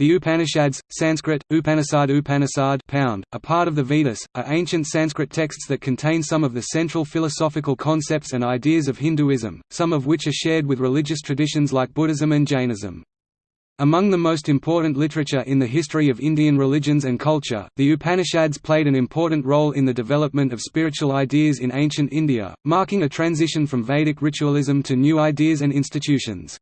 The Upanishads, Sanskrit, Upanishad Upanishad pound, a part of the Vedas, are ancient Sanskrit texts that contain some of the central philosophical concepts and ideas of Hinduism, some of which are shared with religious traditions like Buddhism and Jainism. Among the most important literature in the history of Indian religions and culture, the Upanishads played an important role in the development of spiritual ideas in ancient India, marking a transition from Vedic ritualism to new ideas and institutions.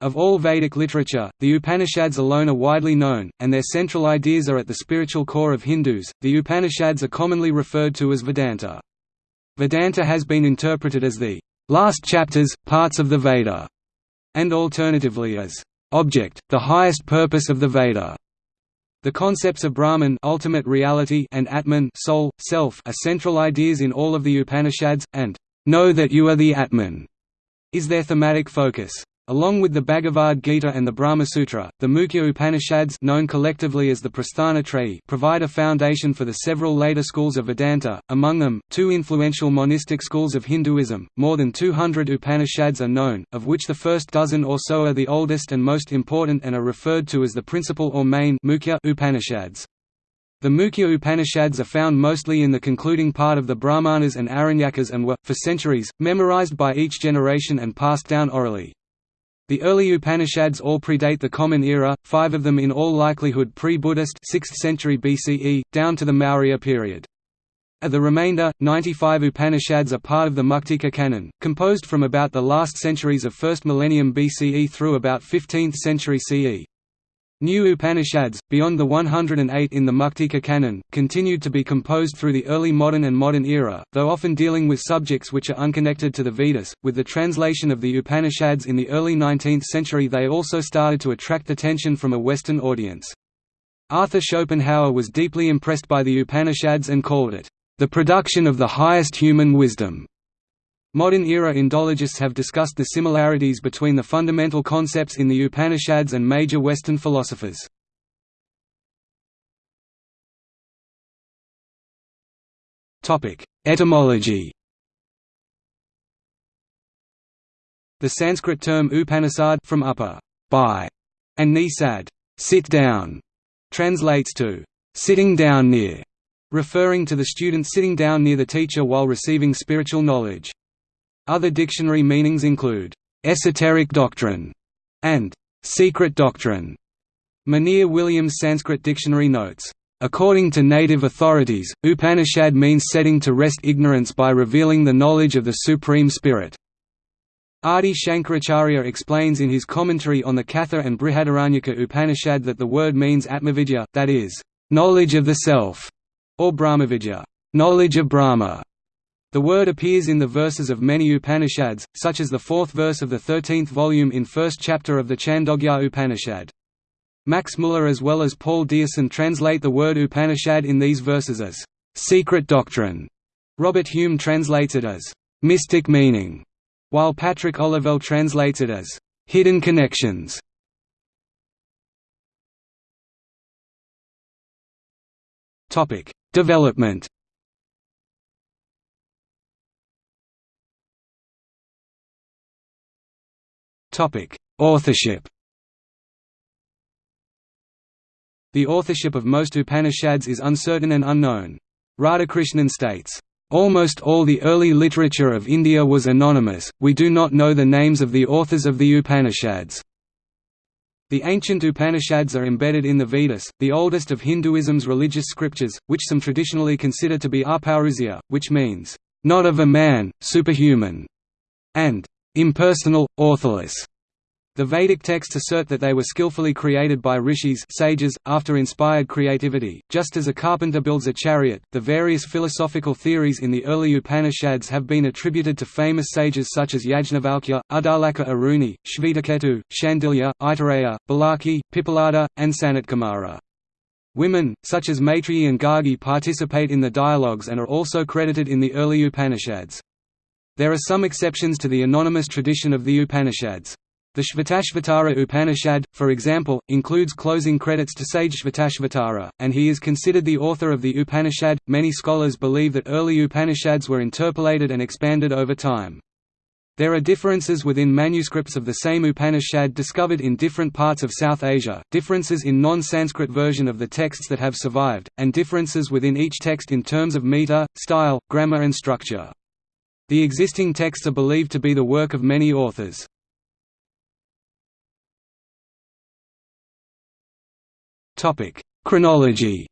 Of all Vedic literature, the Upanishads alone are widely known, and their central ideas are at the spiritual core of Hindus. The Upanishads are commonly referred to as Vedanta. Vedanta has been interpreted as the last chapters, parts of the Veda, and alternatively as object, the highest purpose of the Veda. The concepts of Brahman ultimate reality and Atman soul, self are central ideas in all of the Upanishads, and know that you are the Atman is their thematic focus. Along with the Bhagavad Gita and the Brahma Sutra, the Mukhya Upanishads known collectively as the Prasthana Trayi provide a foundation for the several later schools of Vedanta, among them, two influential monistic schools of Hinduism. More than 200 Upanishads are known, of which the first dozen or so are the oldest and most important and are referred to as the principal or main Mukhya Upanishads. The Mukhya Upanishads are found mostly in the concluding part of the Brahmanas and Aranyakas and were, for centuries, memorized by each generation and passed down orally. The early Upanishads all predate the Common Era, five of them in all likelihood pre-Buddhist 6th century BCE, down to the Maurya period. Of the remainder, 95 Upanishads are part of the Muktika canon, composed from about the last centuries of 1st millennium BCE through about 15th century CE. New Upanishads, beyond the 108 in the Muktika canon, continued to be composed through the early modern and modern era, though often dealing with subjects which are unconnected to the Vedas. With the translation of the Upanishads in the early 19th century, they also started to attract attention from a Western audience. Arthur Schopenhauer was deeply impressed by the Upanishads and called it, the production of the highest human wisdom. Modern-era Indologists have discussed the similarities between the fundamental concepts in the Upanishads and major Western philosophers. Etymology The Sanskrit term Upanishad from upper by and nisad sit down translates to sitting down near, referring to the student sitting down near the teacher while receiving spiritual knowledge. Other dictionary meanings include, "...esoteric doctrine", and "...secret doctrine". Monier Williams Sanskrit Dictionary notes, According to native authorities, Upanishad means setting to rest ignorance by revealing the knowledge of the Supreme Spirit. Adi Shankaracharya explains in his commentary on the Katha and Brihadaranyaka Upanishad that the word means Atmavidya, that is, knowledge of the self, or Brahmavidya, knowledge of Brahma. The word appears in the verses of many Upanishads, such as the fourth verse of the thirteenth volume in first chapter of the Chandogya Upanishad. Max Muller as well as Paul Deussen translate the word Upanishad in these verses as, "...secret doctrine". Robert Hume translates it as, "...mystic meaning", while Patrick Olivelle translates it as, "...hidden connections". Development Authorship The authorship of most Upanishads is uncertain and unknown. Radhakrishnan states, Almost all the early literature of India was anonymous, we do not know the names of the authors of the Upanishads. The ancient Upanishads are embedded in the Vedas, the oldest of Hinduism's religious scriptures, which some traditionally consider to be aparusya, which means, not of a man, superhuman, and impersonal, authorless. The Vedic texts assert that they were skillfully created by rishis sages, after inspired creativity, just as a carpenter builds a chariot. The various philosophical theories in the early Upanishads have been attributed to famous sages such as Yajnavalkya, Uddalaka Aruni, Shvetaketu, Shandilya, Aitareya, Balaki, Pipalada, and Sanatkumara. Women, such as Maitreyi and Gargi participate in the dialogues and are also credited in the early Upanishads. There are some exceptions to the anonymous tradition of the Upanishads. The Shvetashvatara Upanishad, for example, includes closing credits to sage Shvetashvatara, and he is considered the author of the Upanishad. Many scholars believe that early Upanishads were interpolated and expanded over time. There are differences within manuscripts of the same Upanishad discovered in different parts of South Asia, differences in non-Sanskrit version of the texts that have survived, and differences within each text in terms of meter, style, grammar and structure. The existing texts are believed to be the work of many authors. Chronology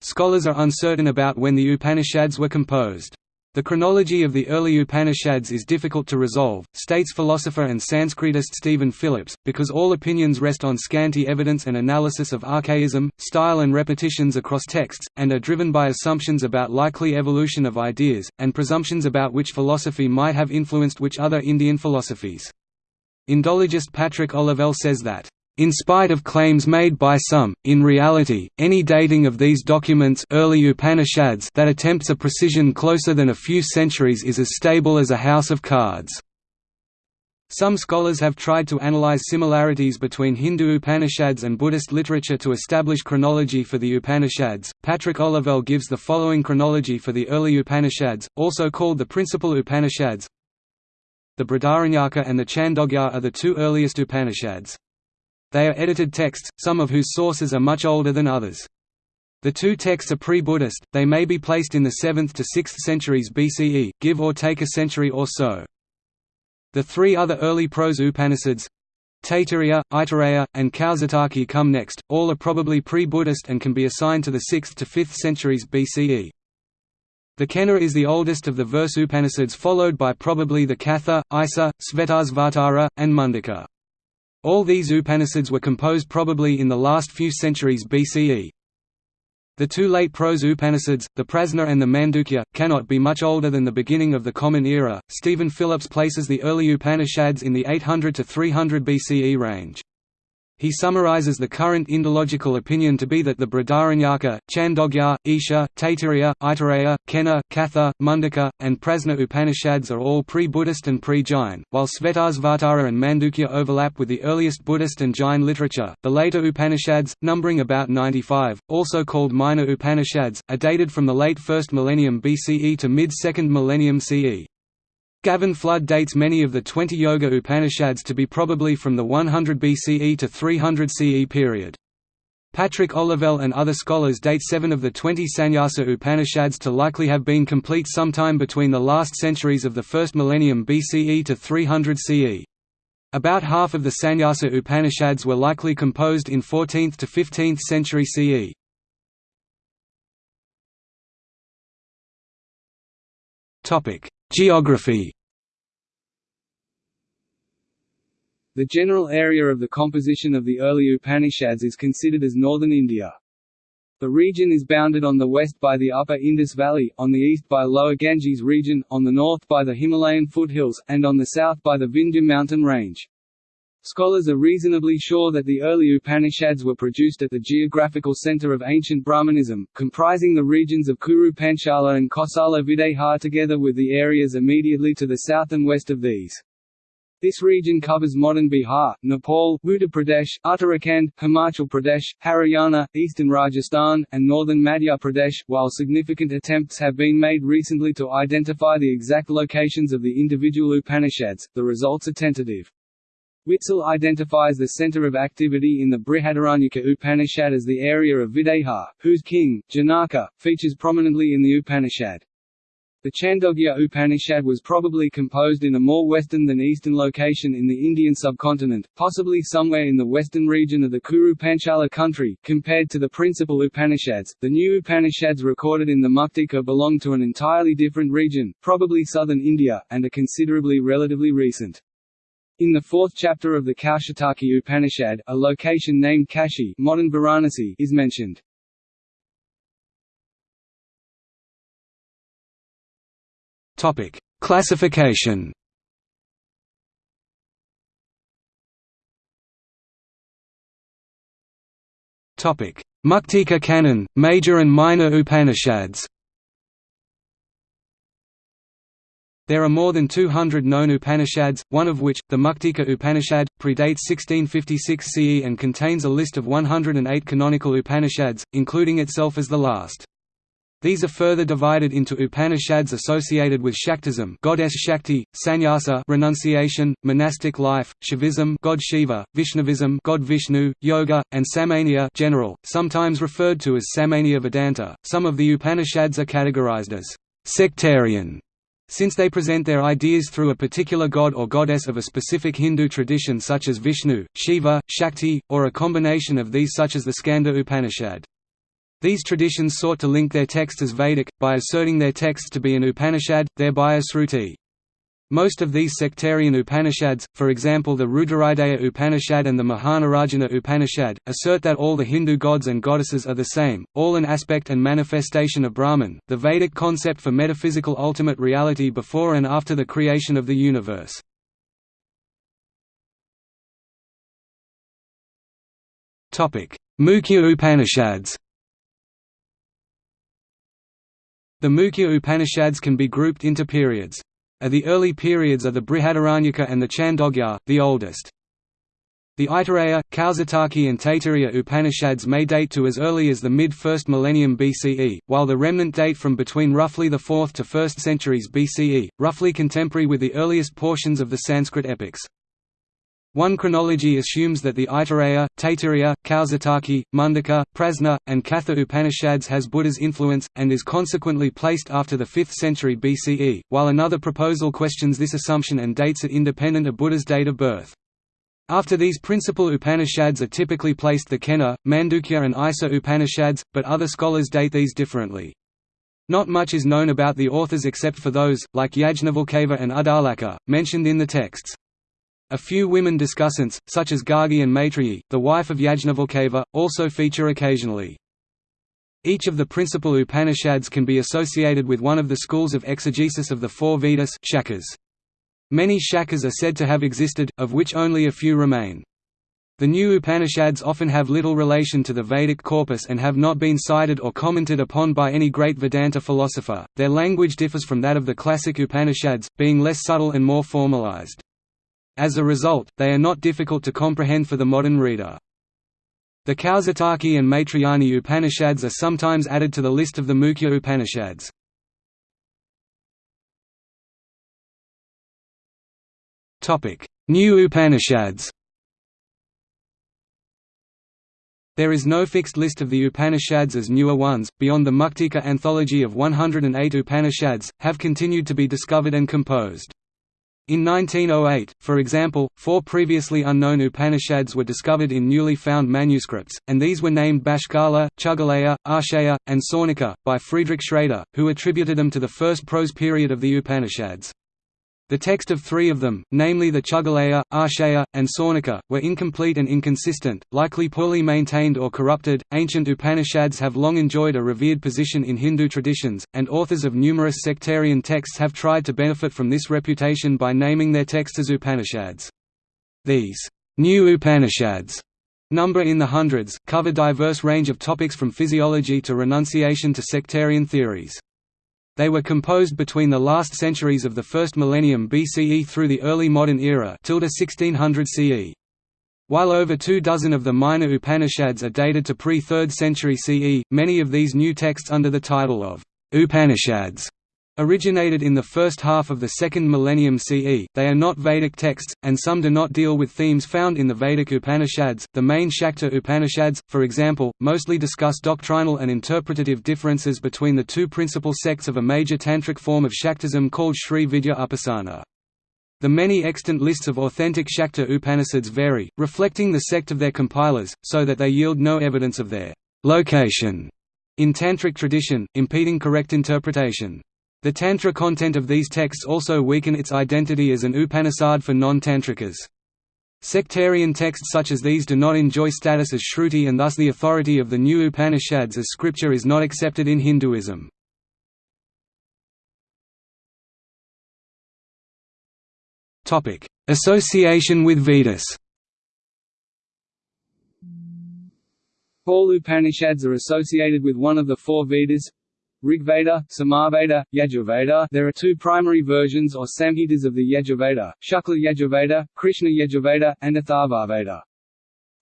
Scholars are uncertain about when the Upanishads were composed. The chronology of the early Upanishads is difficult to resolve, states philosopher and Sanskritist Stephen Phillips, because all opinions rest on scanty evidence and analysis of archaism, style and repetitions across texts, and are driven by assumptions about likely evolution of ideas, and presumptions about which philosophy might have influenced which other Indian philosophies. Indologist Patrick Olivelle says that in spite of claims made by some, in reality, any dating of these documents early Upanishads that attempts a precision closer than a few centuries is as stable as a house of cards. Some scholars have tried to analyze similarities between Hindu Upanishads and Buddhist literature to establish chronology for the Upanishads. Patrick Olivelle gives the following chronology for the early Upanishads, also called the principal Upanishads. The Brihadaranyaka and the Chandogya are the two earliest Upanishads. They are edited texts, some of whose sources are much older than others. The two texts are pre-Buddhist, they may be placed in the 7th to 6th centuries BCE, give or take a century or so. The three other early prose Upanishads Taittiriya, Aitareya, and Kaushitaki come next, all are probably pre-Buddhist and can be assigned to the 6th to 5th centuries BCE. The Kena is the oldest of the verse Upanishads followed by probably the Katha, Isa, Svetasvatara, and Mundaka. All these Upanishads were composed probably in the last few centuries BCE. The two late prose Upanishads, the Prasna and the Mandukya, cannot be much older than the beginning of the Common Era. Stephen Phillips places the early Upanishads in the 800 to 300 BCE range. He summarizes the current Indological opinion to be that the Brihadaranyaka, Chandogya, Isha, Taittiriya, Aitareya, Kena, Katha, Mundaka, and Prasna Upanishads are all pre-Buddhist and pre-Jain, while Svetasvatara and Mandukya overlap with the earliest Buddhist and Jain literature. The later Upanishads, numbering about 95, also called minor Upanishads, are dated from the late 1st millennium BCE to mid-2nd millennium CE. Gavin Flood dates many of the 20 Yoga Upanishads to be probably from the 100 BCE to 300 CE period. Patrick Olivelle and other scholars date seven of the 20 Sannyasa Upanishads to likely have been complete sometime between the last centuries of the first millennium BCE to 300 CE. About half of the Sannyasa Upanishads were likely composed in 14th to 15th century CE. Geography The general area of the composition of the early Upanishads is considered as northern India. The region is bounded on the west by the upper Indus Valley, on the east by lower Ganges region, on the north by the Himalayan foothills, and on the south by the Vindhya mountain range. Scholars are reasonably sure that the early Upanishads were produced at the geographical center of ancient Brahmanism, comprising the regions of Kuru Panchala and Kosala Videha together with the areas immediately to the south and west of these. This region covers modern Bihar, Nepal, Uttar Pradesh, Uttarakhand, Himachal Pradesh, Haryana, eastern Rajasthan, and northern Madhya Pradesh, while significant attempts have been made recently to identify the exact locations of the individual Upanishads, the results are tentative. Witzel identifies the center of activity in the Brihadaranyaka Upanishad as the area of Videha, whose king, Janaka, features prominently in the Upanishad. The Chandogya Upanishad was probably composed in a more western than eastern location in the Indian subcontinent, possibly somewhere in the western region of the Kuru Panchala country. Compared to the principal Upanishads, the new Upanishads recorded in the Muktika belong to an entirely different region, probably southern India, and are considerably relatively recent. In the fourth chapter of the Kaushitaki Upanishad, a location named Kashi modern Varanasi is mentioned. Topic: Classification. Topic: Muktika canon, major and minor Upanishads. There are more than 200 known Upanishads, one of which, the Muktika Upanishad, predates 1656 CE and contains a list of 108 canonical Upanishads, including itself as the last. These are further divided into Upanishads associated with Shaktism goddess Shakti, Sannyasa renunciation, monastic life, Shivism god Shiva, Vaishnavism god Vishnu, Yoga, and Samanya general, sometimes referred to as Samanya Vedanta. Some of the Upanishads are categorized as sectarian since they present their ideas through a particular god or goddess of a specific Hindu tradition such as Vishnu, Shiva, Shakti, or a combination of these such as the Skanda Upanishad. These traditions sought to link their texts as Vedic, by asserting their texts to be an Upanishad, thereby a Sruti. Most of these sectarian Upanishads, for example the Rudrahridaya Upanishad and the Mahanarayana Upanishad, assert that all the Hindu gods and goddesses are the same, all an aspect and manifestation of Brahman, the Vedic concept for metaphysical ultimate reality before and after the creation of the universe. Mukhya Upanishads The Mukhya Upanishads can be grouped into periods. Are the early periods are the Brihadaranyaka and the Chandogya, the oldest. The Aitareya, Kaushitaki and Taittiriya Upanishads may date to as early as the mid-1st millennium BCE, while the remnant date from between roughly the 4th to 1st centuries BCE, roughly contemporary with the earliest portions of the Sanskrit epics. One chronology assumes that the Aitareya, Taittiriya, Kaushitaki, Mundaka, Prasna, and Katha Upanishads has Buddha's influence, and is consequently placed after the 5th century BCE, while another proposal questions this assumption and dates it independent of Buddha's date of birth. After these principal Upanishads are typically placed the Kena, Mandukya and Isa Upanishads, but other scholars date these differently. Not much is known about the authors except for those, like Yajnavalkya and Uddalaka, mentioned in the texts. A few women discussants, such as Gargi and Maitreyi, the wife of Yajnavalkya, also feature occasionally. Each of the principal Upanishads can be associated with one of the schools of exegesis of the four Vedas shakas. Many shakas are said to have existed, of which only a few remain. The new Upanishads often have little relation to the Vedic corpus and have not been cited or commented upon by any great Vedanta philosopher. Their language differs from that of the classic Upanishads, being less subtle and more formalized. As a result, they are not difficult to comprehend for the modern reader. The Kaushitaki and Maitrayani Upanishads are sometimes added to the list of the Mukhya Upanishads. New Upanishads There is no fixed list of the Upanishads as newer ones, beyond the Muktika anthology of 108 Upanishads, have continued to be discovered and composed. In 1908, for example, four previously unknown Upanishads were discovered in newly found manuscripts, and these were named Bashkala, Chugaleya, Arshaya, and Saunika, by Friedrich Schrader, who attributed them to the first prose period of the Upanishads. The text of three of them, namely the Chugaleya, Arshaya, and Saunika, were incomplete and inconsistent, likely poorly maintained or corrupted. Ancient Upanishads have long enjoyed a revered position in Hindu traditions, and authors of numerous sectarian texts have tried to benefit from this reputation by naming their texts as Upanishads. These new Upanishads number in the hundreds, cover diverse range of topics from physiology to renunciation to sectarian theories. They were composed between the last centuries of the first millennium BCE through the early modern era 1600 CE. While over two dozen of the minor Upanishads are dated to pre-3rd century CE, many of these new texts under the title of Upanishads originated in the first half of the second millennium CE. They are not Vedic texts, and some do not deal with themes found in the Vedic Upanishads. The main Shakta Upanishads, for example, mostly discuss doctrinal and interpretative differences between the two principal sects of a major tantric form of Shaktism called Sri Vidya Upasana. The many extant lists of authentic Shakta Upanishads vary, reflecting the sect of their compilers, so that they yield no evidence of their location in tantric tradition, impeding correct interpretation. The Tantra content of these texts also weaken its identity as an Upanishad for non-Tantrikas. Sectarian texts such as these do not enjoy status as Shruti and thus the authority of the new Upanishads as scripture is not accepted in Hinduism. Association with Vedas All Upanishads are associated with one of the four Vedas, Rigveda, Samaveda, Yajurveda There are two primary versions or samhitas of the Yajurveda, Shukla Yajurveda, Krishna Yajurveda, and Atharvaveda.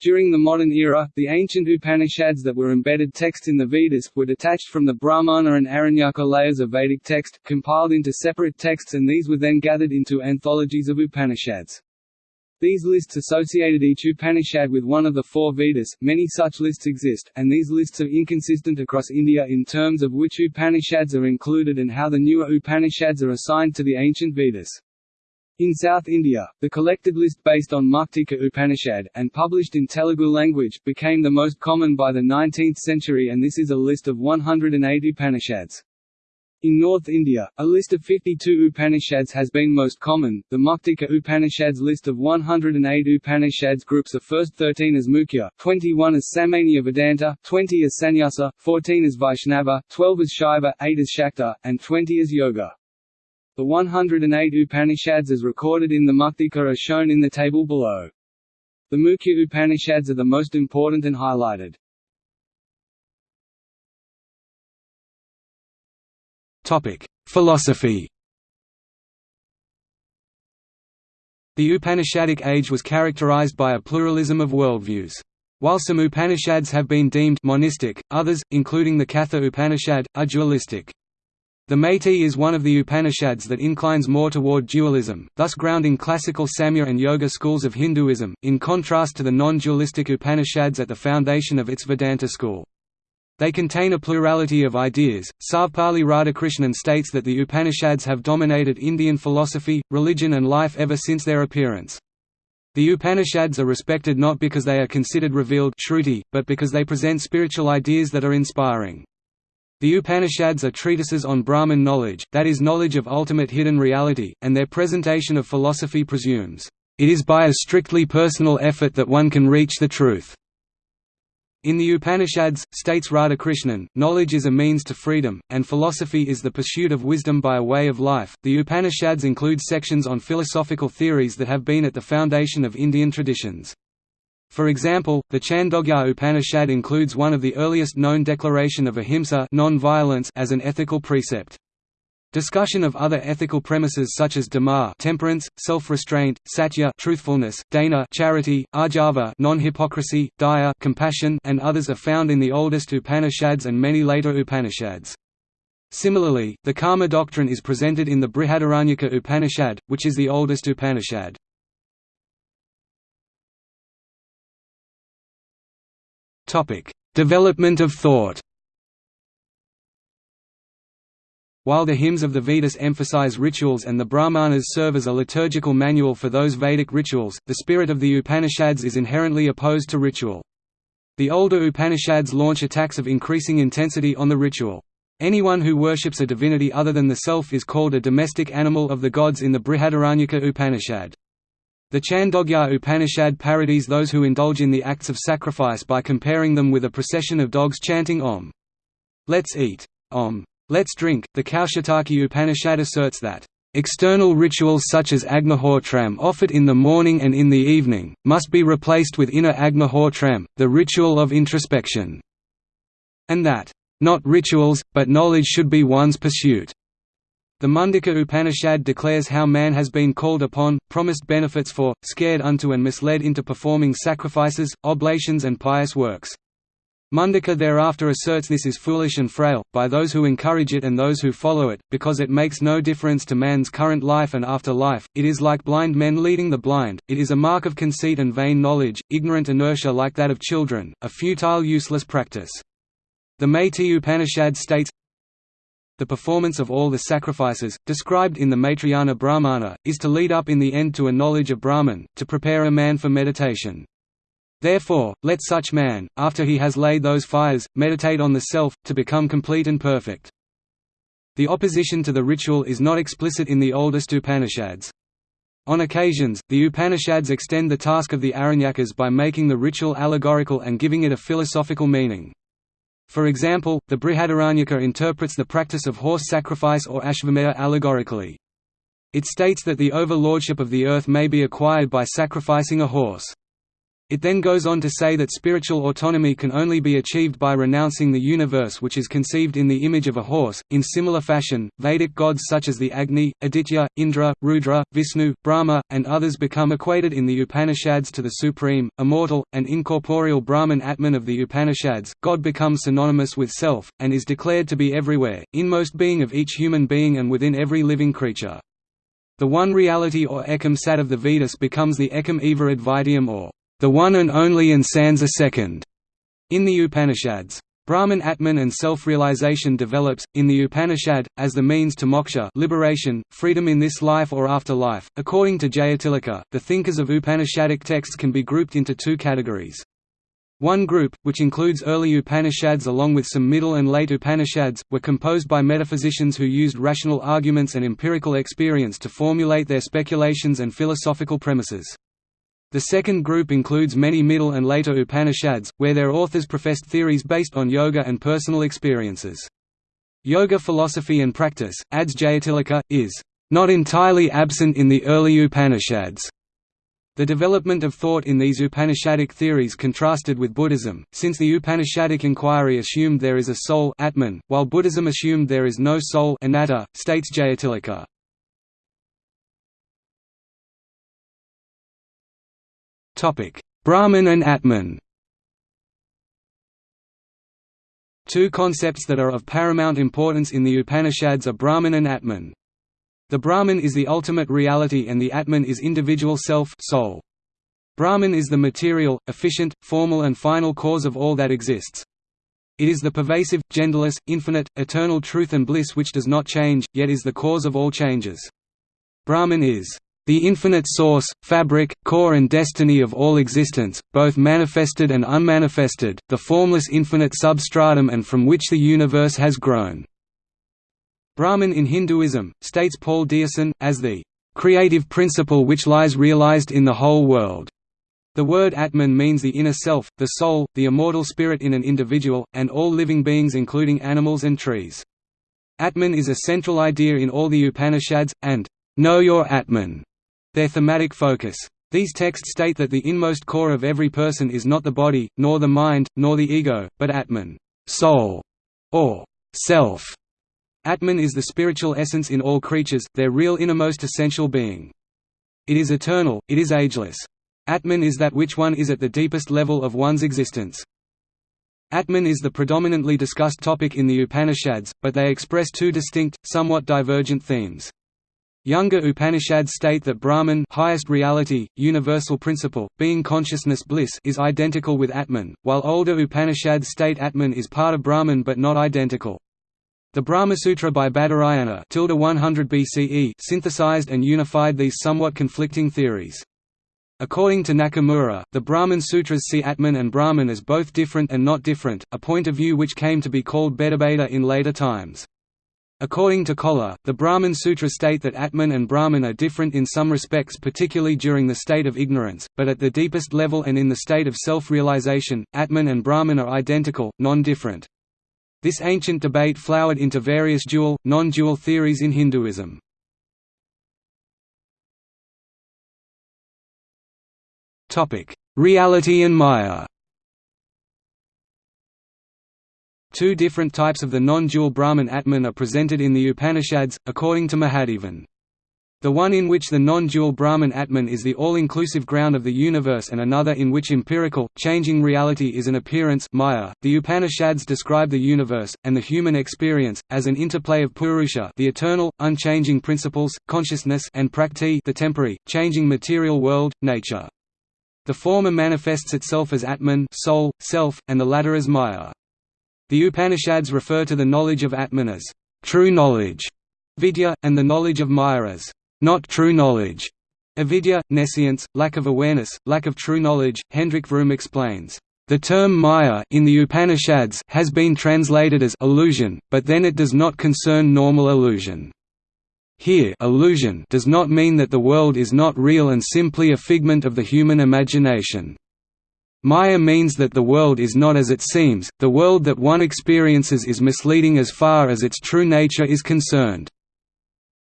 During the modern era, the ancient Upanishads that were embedded texts in the Vedas, were detached from the Brahmana and Aranyaka layers of Vedic text, compiled into separate texts and these were then gathered into anthologies of Upanishads. These lists associated each Upanishad with one of the four Vedas, many such lists exist, and these lists are inconsistent across India in terms of which Upanishads are included and how the newer Upanishads are assigned to the ancient Vedas. In South India, the collected list based on Muktika Upanishad, and published in Telugu language, became the most common by the 19th century and this is a list of 108 Upanishads. In North India, a list of 52 Upanishads has been most common. The Muktika Upanishads list of 108 Upanishads groups the first 13 as Mukhya, 21 as Samanya Vedanta, 20 as Sannyasa, 14 as Vaishnava, 12 as Shaiva, 8 as Shakta, and 20 as Yoga. The 108 Upanishads as recorded in the Muktika are shown in the table below. The Mukhya Upanishads are the most important and highlighted. Topic: Philosophy. The Upanishadic age was characterized by a pluralism of worldviews. While some Upanishads have been deemed monistic, others, including the Katha Upanishad, are dualistic. The Maitri is one of the Upanishads that inclines more toward dualism, thus grounding classical Samkhya and Yoga schools of Hinduism, in contrast to the non-dualistic Upanishads at the foundation of its Vedanta school. They contain a plurality of ideas. Sarvepalli Radhakrishnan states that the Upanishads have dominated Indian philosophy, religion, and life ever since their appearance. The Upanishads are respected not because they are considered revealed shruti, but because they present spiritual ideas that are inspiring. The Upanishads are treatises on Brahman knowledge, that is knowledge of ultimate hidden reality, and their presentation of philosophy presumes, "...it is by a strictly personal effort that one can reach the truth." In the Upanishads, states Radhakrishnan, knowledge is a means to freedom, and philosophy is the pursuit of wisdom by a way of life. The Upanishads include sections on philosophical theories that have been at the foundation of Indian traditions. For example, the Chandogya Upanishad includes one of the earliest known declaration of ahimsa as an ethical precept. Discussion of other ethical premises such as dama temperance, self-restraint, satya truthfulness, dana charity, arjava non-hypocrisy, daya compassion and others are found in the oldest Upanishads and many later Upanishads. Similarly, the karma doctrine is presented in the Brihadaranyaka Upanishad, which is the oldest Upanishad. Development of thought. While the hymns of the Vedas emphasize rituals and the Brahmanas serve as a liturgical manual for those Vedic rituals, the spirit of the Upanishads is inherently opposed to ritual. The older Upanishads launch attacks of increasing intensity on the ritual. Anyone who worships a divinity other than the self is called a domestic animal of the gods in the Brihadaranyaka Upanishad. The Chandogya Upanishad parodies those who indulge in the acts of sacrifice by comparing them with a procession of dogs chanting Om. Let's eat. Om. Let's drink. The Kaushitaki Upanishad asserts that External rituals such as Agnihotram offered in the morning and in the evening, must be replaced with inner Agnihotram, the ritual of introspection, and that, "...not rituals, but knowledge should be one's pursuit." The Mundaka Upanishad declares how man has been called upon, promised benefits for, scared unto and misled into performing sacrifices, oblations and pious works. Mundaka thereafter asserts this is foolish and frail, by those who encourage it and those who follow it, because it makes no difference to man's current life and after life, it is like blind men leading the blind, it is a mark of conceit and vain knowledge, ignorant inertia like that of children, a futile useless practice. The Maitri Upanishad states, the performance of all the sacrifices, described in the Maitrayana Brahmana, is to lead up in the end to a knowledge of Brahman, to prepare a man for meditation. Therefore, let such man, after he has laid those fires, meditate on the self, to become complete and perfect. The opposition to the ritual is not explicit in the oldest Upanishads. On occasions, the Upanishads extend the task of the Aranyakas by making the ritual allegorical and giving it a philosophical meaning. For example, the Brihadaranyaka interprets the practice of horse sacrifice or Ashvamedha allegorically. It states that the overlordship of the earth may be acquired by sacrificing a horse. It then goes on to say that spiritual autonomy can only be achieved by renouncing the universe which is conceived in the image of a horse. In similar fashion, Vedic gods such as the Agni, Aditya, Indra, Rudra, Vishnu, Brahma, and others become equated in the Upanishads to the supreme, immortal, and incorporeal Brahman Atman of the Upanishads. God becomes synonymous with self, and is declared to be everywhere, inmost being of each human being and within every living creature. The one reality or Ekam Sat of the Vedas becomes the Ekam Eva Advitiyam or the one and only and sans a second, in the Upanishads. Brahman Atman and self-realization develops, in the Upanishad, as the means to moksha liberation, freedom in this life or afterlife. According to Jayatilaka, the thinkers of Upanishadic texts can be grouped into two categories. One group, which includes early Upanishads along with some middle and late Upanishads, were composed by metaphysicians who used rational arguments and empirical experience to formulate their speculations and philosophical premises. The second group includes many middle and later Upanishads, where their authors professed theories based on yoga and personal experiences. Yoga philosophy and practice, adds Jayatilaka, is not entirely absent in the early Upanishads. The development of thought in these Upanishadic theories contrasted with Buddhism, since the Upanishadic inquiry assumed there is a soul Atman, while Buddhism assumed there is no soul anatta, states Jayatilaka. Brahman and Atman Two concepts that are of paramount importance in the Upanishads are Brahman and Atman. The Brahman is the ultimate reality and the Atman is individual self soul. Brahman is the material, efficient, formal and final cause of all that exists. It is the pervasive, genderless, infinite, eternal truth and bliss which does not change, yet is the cause of all changes. Brahman is the infinite source, fabric, core and destiny of all existence, both manifested and unmanifested, the formless infinite substratum and from which the universe has grown." Brahman in Hinduism, states Paul Deussen, as the "...creative principle which lies realized in the whole world." The word Atman means the inner self, the soul, the immortal spirit in an individual, and all living beings including animals and trees. Atman is a central idea in all the Upanishads, and know your Atman their thematic focus. These texts state that the inmost core of every person is not the body, nor the mind, nor the ego, but Atman soul", or self. Atman is the spiritual essence in all creatures, their real innermost essential being. It is eternal, it is ageless. Atman is that which one is at the deepest level of one's existence. Atman is the predominantly discussed topic in the Upanishads, but they express two distinct, somewhat divergent themes. Younger Upanishads state that Brahman highest reality, universal principle, being consciousness bliss is identical with Atman, while older Upanishads state Atman is part of Brahman but not identical. The Brahmasutra by Badarayana 100 BCE synthesized and unified these somewhat conflicting theories. According to Nakamura, the Brahman Sutras see Atman and Brahman as both different and not different, a point of view which came to be called Bhedabheda in later times. According to Koller, the Brahman Sutra state that Atman and Brahman are different in some respects particularly during the state of ignorance, but at the deepest level and in the state of self-realization, Atman and Brahman are identical, non-different. This ancient debate flowered into various dual, non-dual theories in Hinduism. Reality and Maya Two different types of the non-dual Brahman Atman are presented in the Upanishads, according to Mahadevan. The one in which the non-dual Brahman Atman is the all-inclusive ground of the universe and another in which empirical, changing reality is an appearance Maya. .The Upanishads describe the universe, and the human experience, as an interplay of Purusha the eternal, unchanging principles, consciousness and Prakrti the temporary, changing material world, nature. The former manifests itself as Atman soul, self, and the latter as Maya. The Upanishads refer to the knowledge of Atman as true knowledge, vidya, and the knowledge of Maya as not true knowledge, avidya, nescience, lack of awareness, lack of true knowledge. Hendrik Vroom explains, the term Maya in the Upanishads has been translated as illusion, but then it does not concern normal illusion. Here illusion does not mean that the world is not real and simply a figment of the human imagination. Maya means that the world is not as it seems, the world that one experiences is misleading as far as its true nature is concerned.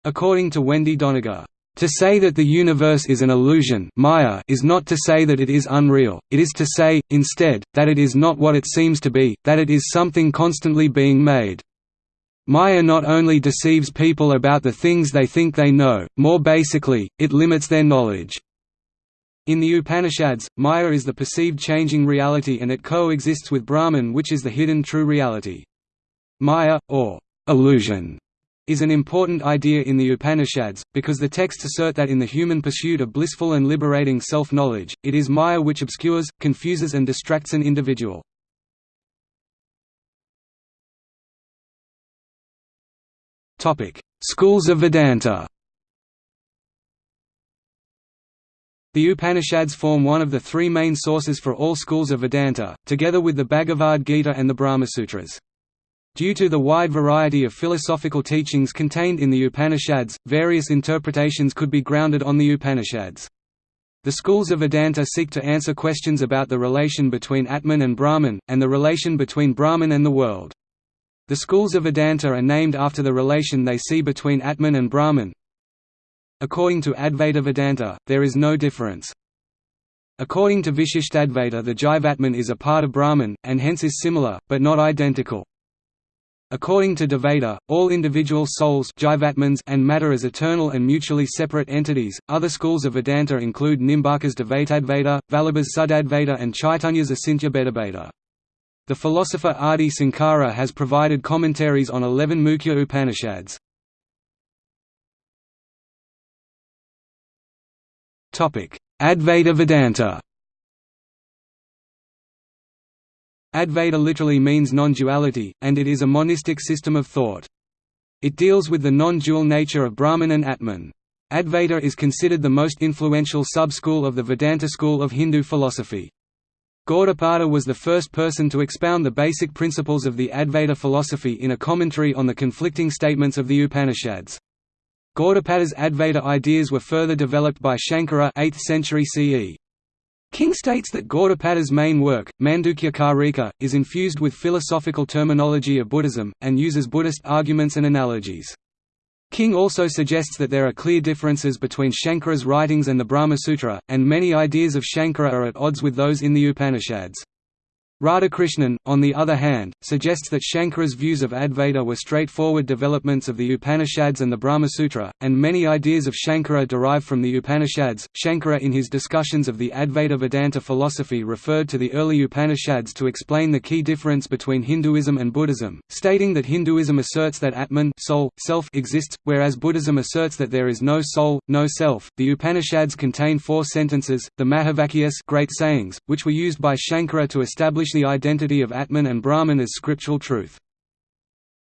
According to Wendy Doniger, To say that the universe is an illusion Maya is not to say that it is unreal, it is to say, instead, that it is not what it seems to be, that it is something constantly being made. Maya not only deceives people about the things they think they know, more basically, it limits their knowledge. In the Upanishads, Maya is the perceived changing reality and it coexists with Brahman which is the hidden true reality. Maya, or illusion, is an important idea in the Upanishads, because the texts assert that in the human pursuit of blissful and liberating self-knowledge, it is Maya which obscures, confuses and distracts an individual. Schools of Vedanta The Upanishads form one of the three main sources for all schools of Vedanta, together with the Bhagavad Gita and the Brahmasutras. Due to the wide variety of philosophical teachings contained in the Upanishads, various interpretations could be grounded on the Upanishads. The schools of Vedanta seek to answer questions about the relation between Atman and Brahman, and the relation between Brahman and the world. The schools of Vedanta are named after the relation they see between Atman and Brahman. According to Advaita Vedanta, there is no difference. According to Vishishtadvaita the Jivatman is a part of Brahman, and hence is similar, but not identical. According to Dvaita, all individual souls jivatmans and matter as eternal and mutually separate entities. Other schools of Vedanta include Nimbarka's Dvaitadvaita, Vallabha's Suddhadvaita, and Chaitanya's Achintya The philosopher Adi Sankara has provided commentaries on eleven Mukhya Upanishads. Advaita Vedanta Advaita literally means non-duality, and it is a monistic system of thought. It deals with the non-dual nature of Brahman and Atman. Advaita is considered the most influential sub-school of the Vedanta school of Hindu philosophy. Gaudapada was the first person to expound the basic principles of the Advaita philosophy in a commentary on the conflicting statements of the Upanishads. Gaudapada's Advaita ideas were further developed by Shankara 8th century CE. King states that Gaudapada's main work, Mandukya Karika, is infused with philosophical terminology of Buddhism, and uses Buddhist arguments and analogies. King also suggests that there are clear differences between Shankara's writings and the Brahma Sutra, and many ideas of Shankara are at odds with those in the Upanishads. Radhakrishnan, on the other hand, suggests that Shankara's views of Advaita were straightforward developments of the Upanishads and the Brahma Sutra, and many ideas of Shankara derive from the Upanishads. Shankara, in his discussions of the Advaita Vedanta philosophy, referred to the early Upanishads to explain the key difference between Hinduism and Buddhism, stating that Hinduism asserts that Atman soul, self exists, whereas Buddhism asserts that there is no soul, no self. The Upanishads contain four sentences, the Mahavakyas great sayings, which were used by Shankara to establish the identity of Atman and Brahman as scriptural truth.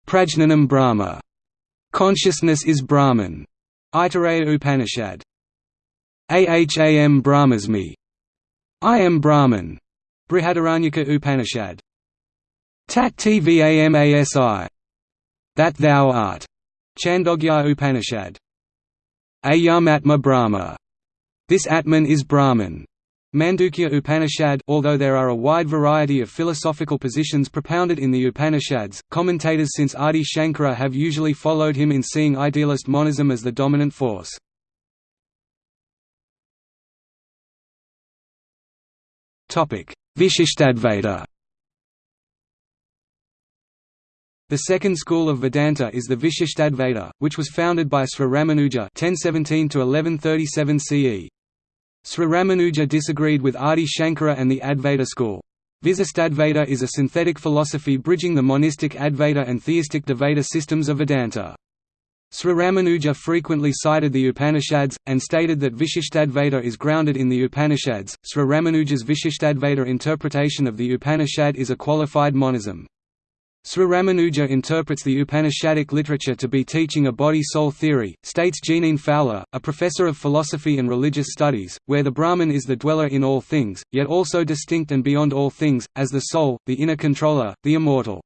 Prajnanam Brahma. Consciousness is Brahman. Aitareya Upanishad. Aham Brahmasmi. I am Brahman. Brihadaranyaka Upanishad. Tat tvamasi. That thou art. Chandogya Upanishad. Ayam Atma Brahma. This Atman is Brahman. Mandukya Upanishad Although there are a wide variety of philosophical positions propounded in the Upanishads, commentators since Adi Shankara have usually followed him in seeing idealist monism as the dominant force. Vishishtadvaita The second school of Vedanta is the Vishishtadvaita, which was founded by Sri Ramanuja 1017 CE. Sri Ramanuja disagreed with Adi Shankara and the Advaita school. Visistadvaita is a synthetic philosophy bridging the monistic Advaita and theistic Dvaita systems of Vedanta. Sri Ramanuja frequently cited the Upanishads, and stated that Vishishtadvaita is grounded in the Upanishads. Sri Ramanuja's Vishishtadvaita interpretation of the Upanishad is a qualified monism. Sri Ramanuja interprets the Upanishadic literature to be teaching a body-soul theory, states Jeaneane Fowler, a professor of philosophy and religious studies, where the Brahman is the dweller in all things, yet also distinct and beyond all things, as the soul, the inner controller, the immortal.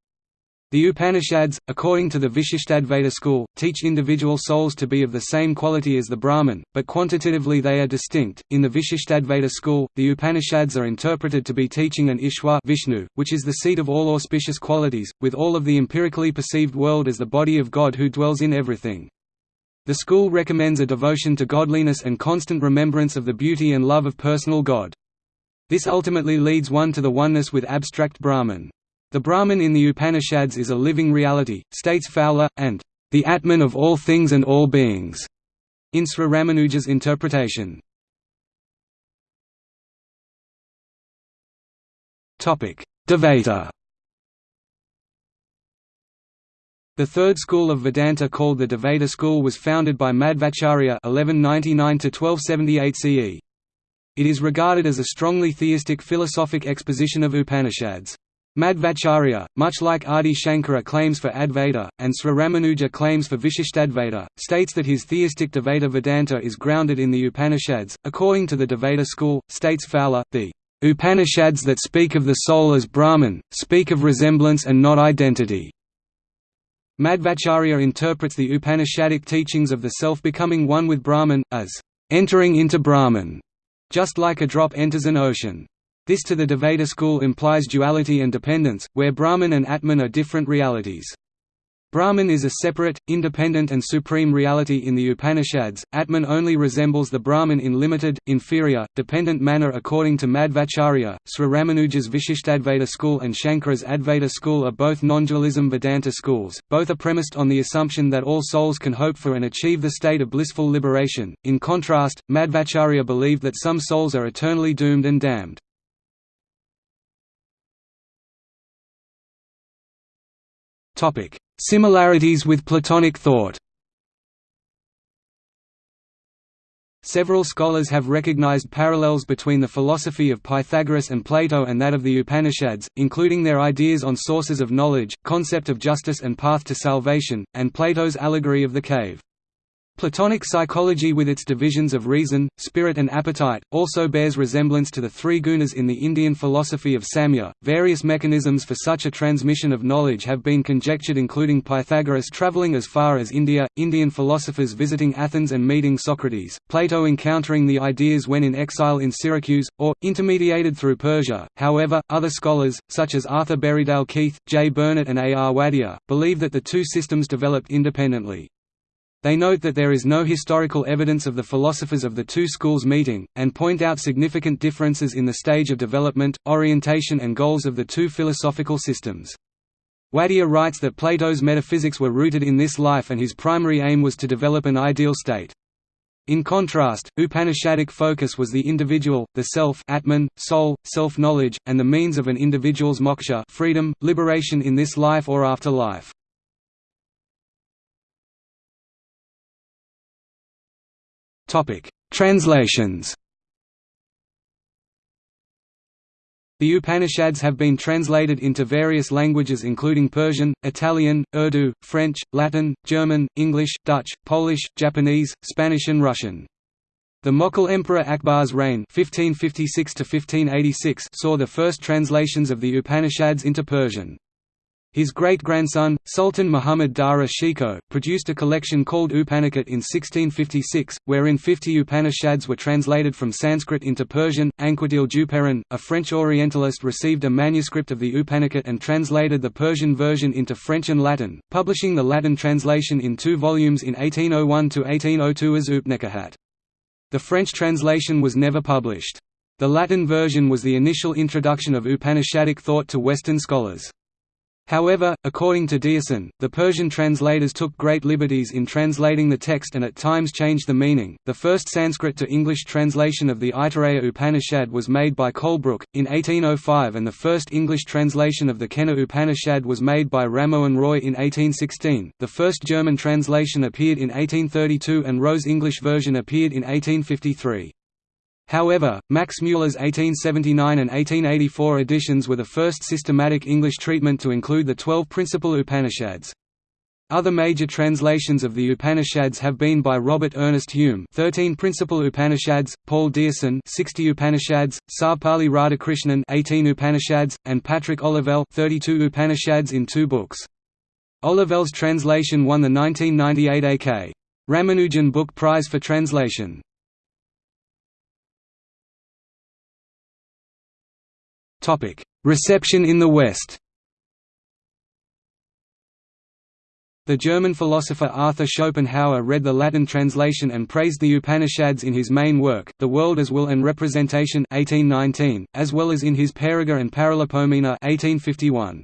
The Upanishads, according to the Vishishtadvaita school, teach individual souls to be of the same quality as the Brahman, but quantitatively they are distinct. In the Vishishtadvaita school, the Upanishads are interpreted to be teaching an Ishwar Vishnu, which is the seat of all auspicious qualities, with all of the empirically perceived world as the body of God who dwells in everything. The school recommends a devotion to godliness and constant remembrance of the beauty and love of personal God. This ultimately leads one to the oneness with abstract Brahman. The Brahman in the Upanishads is a living reality, states Fowler, and the Atman of all things and all beings, in Sri Ramanuja's interpretation. Dvaita The third school of Vedanta called the Dvaita school was founded by Madhvacharya (1199–1278 CE). It is regarded as a strongly theistic philosophic exposition of Upanishads. Madhvacharya, much like Adi Shankara claims for Advaita, and Sri Ramanuja claims for Vishishtadvaita, states that his theistic Dvaita Vedanta is grounded in the Upanishads. According to the Dvaita school, states Fowler, the Upanishads that speak of the soul as Brahman, speak of resemblance and not identity. Madhvacharya interprets the Upanishadic teachings of the self becoming one with Brahman, as entering into Brahman, just like a drop enters an ocean. This to the Dvaita school implies duality and dependence, where Brahman and Atman are different realities. Brahman is a separate, independent and supreme reality in the Upanishads, Atman only resembles the Brahman in limited, inferior, dependent manner according to Madhvacharya. Sri Ramanuja's Vishishtadvaita school and Shankara's Advaita school are both non-dualism Vedanta schools, both are premised on the assumption that all souls can hope for and achieve the state of blissful liberation. In contrast, Madhvacharya believed that some souls are eternally doomed and damned. Topic: Similarities with Platonic thought. Several scholars have recognized parallels between the philosophy of Pythagoras and Plato and that of the Upanishads, including their ideas on sources of knowledge, concept of justice and path to salvation, and Plato's allegory of the cave. Platonic psychology with its divisions of reason, spirit and appetite, also bears resemblance to the three gunas in the Indian philosophy of Samkhya. Various mechanisms for such a transmission of knowledge have been conjectured including Pythagoras travelling as far as India, Indian philosophers visiting Athens and meeting Socrates, Plato encountering the ideas when in exile in Syracuse, or, intermediated through Persia. However, other scholars, such as Arthur Berriedale Keith, J. Burnet and A. R. Wadia, believe that the two systems developed independently. They note that there is no historical evidence of the philosophers of the two schools meeting, and point out significant differences in the stage of development, orientation and goals of the two philosophical systems. Wadia writes that Plato's metaphysics were rooted in this life and his primary aim was to develop an ideal state. In contrast, Upanishadic focus was the individual, the self atman, soul, self-knowledge, and the means of an individual's moksha freedom, liberation in this life or afterlife. Topic: Translations. The Upanishads have been translated into various languages including Persian, Italian, Urdu, French, Latin, German, English, Dutch, Polish, Japanese, Spanish and Russian. The Mughal Emperor Akbar's reign 1556 saw the first translations of the Upanishads into Persian. His great-grandson, Sultan Muhammad Dara Shikoh, produced a collection called Upanikat in 1656, wherein 50 Upanishads were translated from Sanskrit into Persian. Anquetil Duperron, a French Orientalist received a manuscript of the Upanikat and translated the Persian version into French and Latin, publishing the Latin translation in two volumes in 1801–1802 as Upnekahat. The French translation was never published. The Latin version was the initial introduction of Upanishadic thought to Western scholars. However, according to Deussen, the Persian translators took great liberties in translating the text and at times changed the meaning. The first Sanskrit to English translation of the Aitareya Upanishad was made by Colebrooke, in 1805, and the first English translation of the Kena Upanishad was made by Rammohan Roy in 1816. The first German translation appeared in 1832 and Roer's English version appeared in 1853. However, Max Müller's 1879 and 1884 editions were the first systematic English treatment to include the twelve principal Upanishads. Other major translations of the Upanishads have been by Robert Ernest Hume 13 Principal Upanishads, Paul Deussen 60 Upanishads, Sarvepalli Radhakrishnan 18 Upanishads, and Patrick Olivelle 32 Upanishads in two books. Olivelle's translation won the 1998 A.K. Ramanujan Book Prize for Translation. Reception in the West The German philosopher Arthur Schopenhauer read the Latin translation and praised the Upanishads in his main work, The World as Will and Representation 1819, as well as in his Parerga and Paralipomena 1851.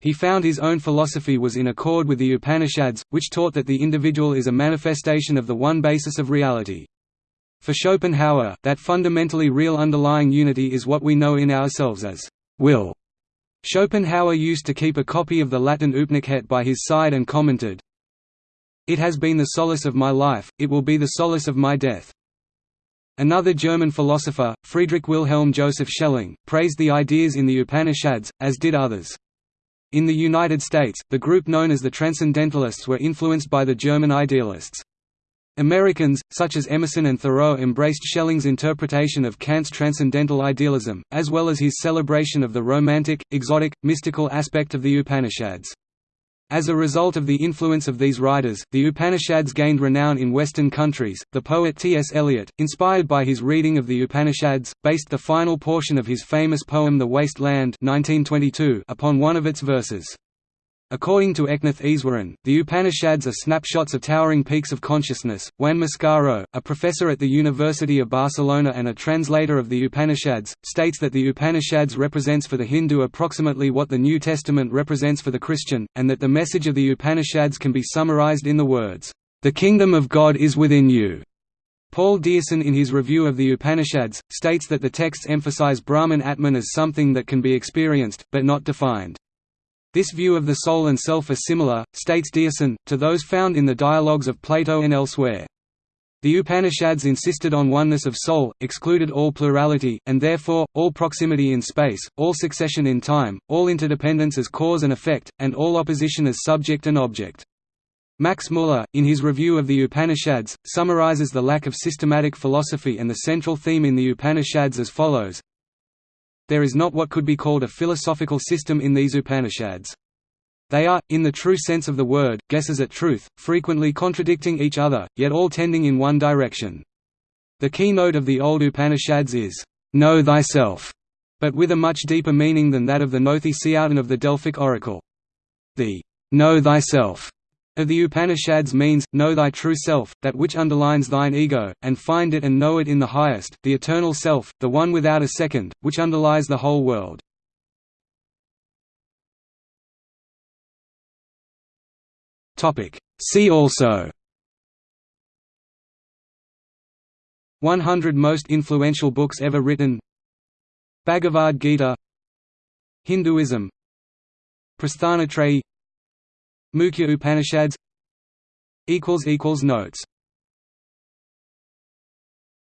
He found his own philosophy was in accord with the Upanishads, which taught that the individual is a manifestation of the one basis of reality. For Schopenhauer, that fundamentally real underlying unity is what we know in ourselves as will. Schopenhauer used to keep a copy of the Latin Upnikhet by his side and commented, It has been the solace of my life, it will be the solace of my death. Another German philosopher, Friedrich Wilhelm Joseph Schelling, praised the ideas in the Upanishads, as did others. In the United States, the group known as the Transcendentalists were influenced by the German idealists. Americans, such as Emerson and Thoreau embraced Schelling's interpretation of Kant's transcendental idealism, as well as his celebration of the romantic, exotic, mystical aspect of the Upanishads. As a result of the influence of these writers, the Upanishads gained renown in Western countries. The poet T.S. Eliot, inspired by his reading of the Upanishads, based the final portion of his famous poem The Waste Land 1922 upon one of its verses. According to Eknath Easwaran, the Upanishads are snapshots of towering peaks of consciousness. Juan Mascaro, a professor at the University of Barcelona and a translator of the Upanishads, states that the Upanishads represents for the Hindu approximately what the New Testament represents for the Christian, and that the message of the Upanishads can be summarized in the words, "The kingdom of God is within you." Paul Deussen in his review of the Upanishads, states that the texts emphasize Brahman Atman as something that can be experienced, but not defined. This view of the soul and self are similar, states Deussen, to those found in the dialogues of Plato and elsewhere. The Upanishads insisted on oneness of soul, excluded all plurality, and therefore, all proximity in space, all succession in time, all interdependence as cause and effect, and all opposition as subject and object. Max Muller, in his review of the Upanishads, summarizes the lack of systematic philosophy and the central theme in the Upanishads as follows there is not what could be called a philosophical system in these Upanishads. They are, in the true sense of the word, guesses at truth, frequently contradicting each other, yet all tending in one direction. The keynote of the old Upanishads is, "'Know thyself", but with a much deeper meaning than that of the Gnothi Seauton of the Delphic oracle. The "'Know thyself' of the Upanishads means, know thy true self, that which underlines thine ego, and find it and know it in the highest, the eternal self, the one without a second, which underlies the whole world. See also. 100 most influential books ever written. Bhagavad Gita. Hinduism. Prasthanatrayi Mukhya Upanishads Notes